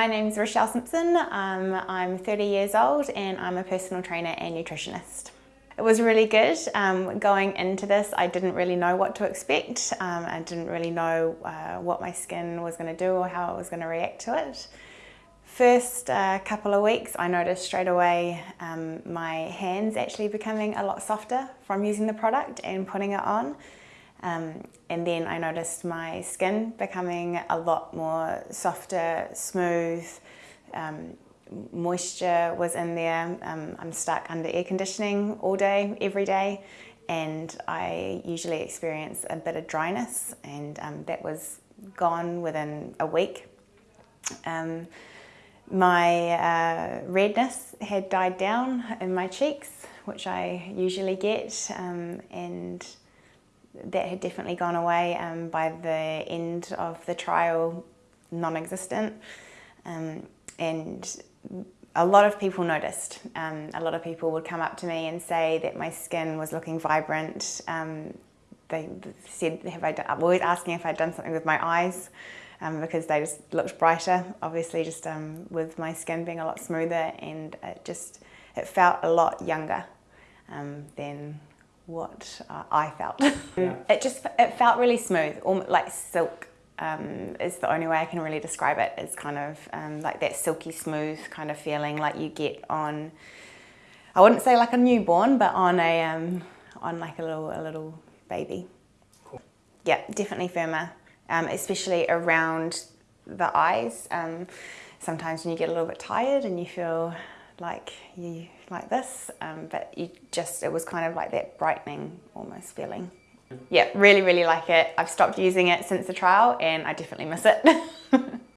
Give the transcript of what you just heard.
My name is Rochelle Simpson. Um, I'm 30 years old and I'm a personal trainer and nutritionist. It was really good. Um, going into this, I didn't really know what to expect. Um, I didn't really know uh, what my skin was going to do or how it was going to react to it. First uh, couple of weeks, I noticed straight away um, my hands actually becoming a lot softer from using the product and putting it on. Um, and then I noticed my skin becoming a lot more softer, smooth, um, moisture was in there. Um, I'm stuck under air conditioning all day, every day, and I usually experience a bit of dryness, and um, that was gone within a week. Um, my uh, redness had died down in my cheeks, which I usually get, um, and that had definitely gone away um, by the end of the trial, non-existent. Um, and a lot of people noticed. Um, a lot of people would come up to me and say that my skin was looking vibrant. Um, they said, have I done, always asking if I'd done something with my eyes um, because they just looked brighter, obviously just um, with my skin being a lot smoother and it just, it felt a lot younger than what uh, I felt. Yeah. It just it felt really smooth, like silk um, is the only way I can really describe it. It's kind of um, like that silky smooth kind of feeling like you get on, I wouldn't say like a newborn, but on a um, on like a little a little baby. Cool. Yeah, definitely firmer, um, especially around the eyes. Um, sometimes when you get a little bit tired and you feel like you like this, um, but you just, it was kind of like that brightening almost feeling. Yeah, really, really like it. I've stopped using it since the trial and I definitely miss it.